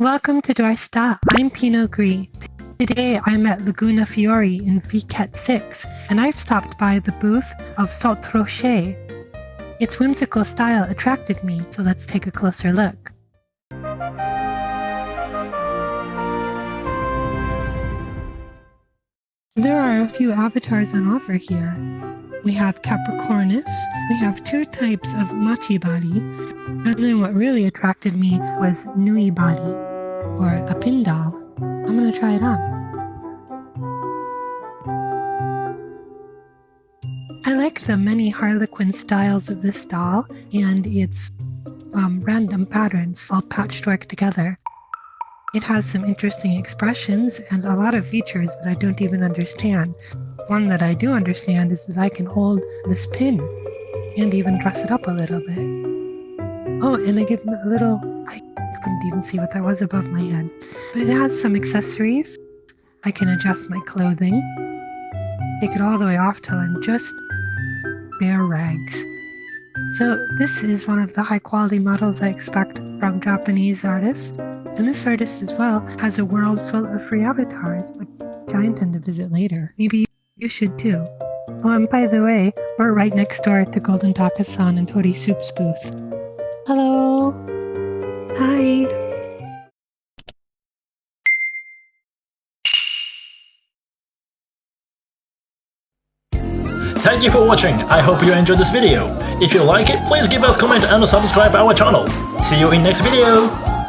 Welcome to Dorsta. I'm Pinot Gris. Today I'm at Laguna Fiore in Vket 6 and I've stopped by the booth of Salt Rocher. Its whimsical style attracted me, so let's take a closer look. There are a few avatars on offer here. We have Capricornus, we have two types of Machi body, and then what really attracted me was Nui body, or a pin doll. I'm gonna try it on. I like the many harlequin styles of this doll and its um, random patterns all patchwork together. It has some interesting expressions and a lot of features that I don't even understand. One that I do understand is that I can hold this pin and even dress it up a little bit. Oh, and I give a little, couldn't even see what that was above my head. But it has some accessories. I can adjust my clothing, take it all the way off till I'm just bare rags. So this is one of the high quality models I expect from Japanese artists. And this artist as well has a world full of free avatars, which I intend to visit later. Maybe you should too. Oh, and by the way, we're right next door at the Golden Takasan and Tori Soup's booth. Hello! Thank you for watching, I hope you enjoyed this video. If you like it, please give us comment and subscribe our channel. See you in next video!